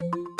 В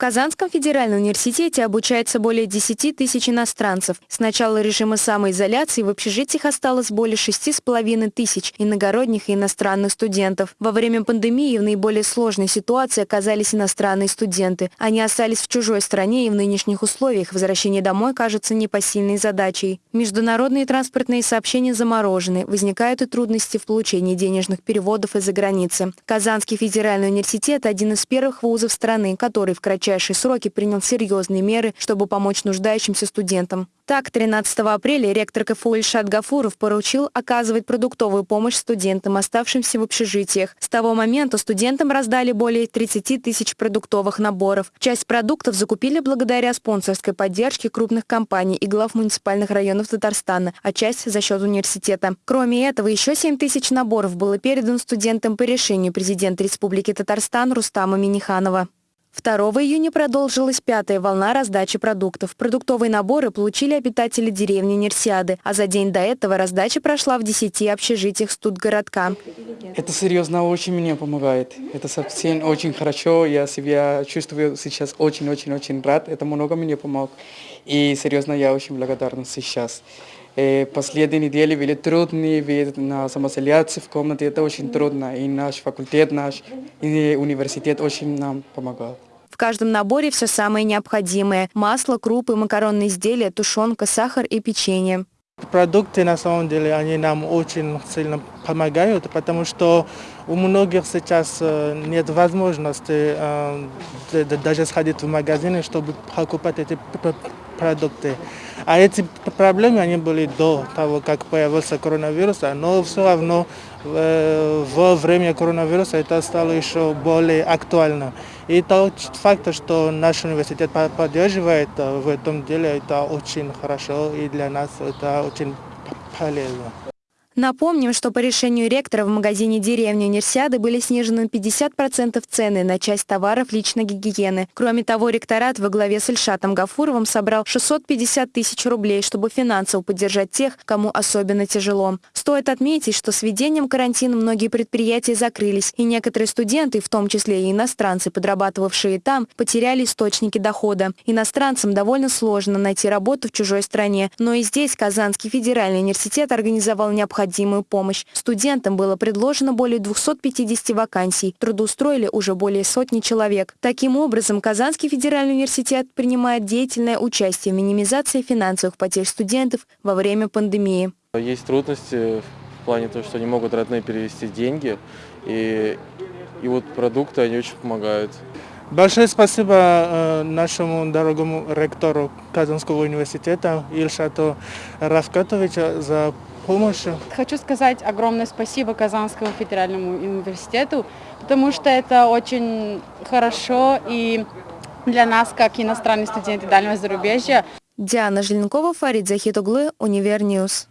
Казанском федеральном университете обучается более 10 тысяч иностранцев. С начала режима самоизоляции в общежитиях осталось более 6,5 тысяч иногородних и иностранных студентов. Во время пандемии в наиболее сложной ситуации оказались иностранные студенты. Они остались в чужой стране и в нынешних условиях возвращение домой кажется непосильной задачей. Международные транспортные сообщения заморожены. Возникают и трудности в получении денежных переводов из-за границы. Казанский федеральный университет – один из первых вузов страны, который в кратчайшие кратчайшие сроки принял серьезные меры, чтобы помочь нуждающимся студентам. Так, 13 апреля ректор КФУ Ильшат Гафуров поручил оказывать продуктовую помощь студентам, оставшимся в общежитиях. С того момента студентам раздали более 30 тысяч продуктовых наборов. Часть продуктов закупили благодаря спонсорской поддержке крупных компаний и глав муниципальных районов Татарстана, а часть за счет университета. Кроме этого, еще 7 тысяч наборов было передано студентам по решению президента Республики Татарстан Рустама Миниханова. 2 июня продолжилась пятая волна раздачи продуктов. Продуктовые наборы получили обитатели деревни Нерсиады, а за день до этого раздача прошла в 10 общежитиях студгородка. Это серьезно очень мне помогает. Это совсем очень хорошо. Я себя чувствую сейчас очень-очень-очень рад. Это много мне помог. И серьезно, я очень благодарен сейчас. Э, последние недели были трудные, ведь на самоизоляции в комнате это очень трудно. И наш факультет, наш университет очень нам помогал. Каждом наборе все самое необходимое – масло, крупы, макаронные изделия, тушенка, сахар и печенье. Продукты, на самом деле, они нам очень сильно помогают, потому что у многих сейчас э, нет возможности э, даже сходить в магазины, чтобы покупать эти продукты. А эти проблемы, они были до того, как появился коронавирус, но все равно э, во время коронавируса это стало еще более актуально. И тот факт, что наш университет поддерживает в этом деле, это очень хорошо и для нас это очень полезно. Напомним, что по решению ректора в магазине деревни Универсиады были снижены 50% цены на часть товаров личной гигиены. Кроме того, ректорат во главе с Ильшатом Гафуровым собрал 650 тысяч рублей, чтобы финансово поддержать тех, кому особенно тяжело. Стоит отметить, что с введением карантина многие предприятия закрылись, и некоторые студенты, в том числе и иностранцы, подрабатывавшие там, потеряли источники дохода. Иностранцам довольно сложно найти работу в чужой стране, но и здесь Казанский федеральный университет организовал необходимые необходимую помощь. Студентам было предложено более 250 вакансий. Трудоустроили уже более сотни человек. Таким образом, Казанский федеральный университет принимает деятельное участие в минимизации финансовых потерь студентов во время пандемии. Есть трудности в плане того, что не могут родные перевести деньги. И, и вот продукты, они очень помогают. Большое спасибо э, нашему дорогому ректору Казанского университета Ильшату Равкатовичу за помощь. Хочу сказать огромное спасибо Казанскому федеральному университету, потому что это очень хорошо и для нас, как иностранные студенты дальнего зарубежья. Диана Желенкова, Фарид Захитуглы, Univer News.